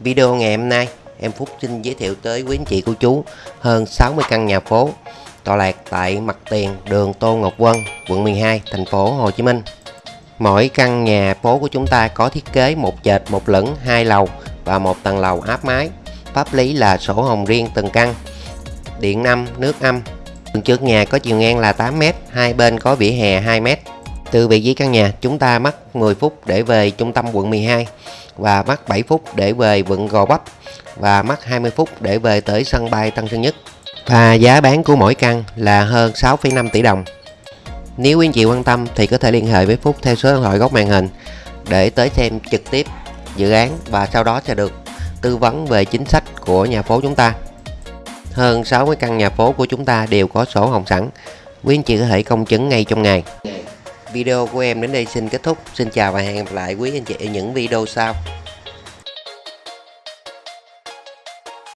Video ngày hôm nay em Phúc xin giới thiệu tới quý anh chị cô chú hơn 60 căn nhà phố tọa lạc tại mặt tiền đường Tô Ngọc Vân, quận 12, thành phố Hồ Chí Minh. Mỗi căn nhà phố của chúng ta có thiết kế một trệt, một lửng, hai lầu và một tầng lầu áp mái. Pháp lý là sổ hồng riêng từng căn. Điện âm, nước âm. Đường trước nhà có chiều ngang là 8m, hai bên có vỉa hè 2m. Từ vị trí căn nhà, chúng ta mất 10 phút để về trung tâm quận 12 và mất 7 phút để về quận Gò Vấp và mất 20 phút để về tới sân bay Tân Sơn Nhất. Và giá bán của mỗi căn là hơn 6,5 tỷ đồng. Nếu quý anh chị quan tâm thì có thể liên hệ với Phúc theo số điện thoại góc màn hình để tới xem trực tiếp dự án và sau đó sẽ được tư vấn về chính sách của nhà phố chúng ta. Hơn 60 căn nhà phố của chúng ta đều có sổ hồng sẵn. Quý anh chị có thể công chứng ngay trong ngày. Video của em đến đây xin kết thúc. Xin chào và hẹn gặp lại quý anh chị ở những video sau.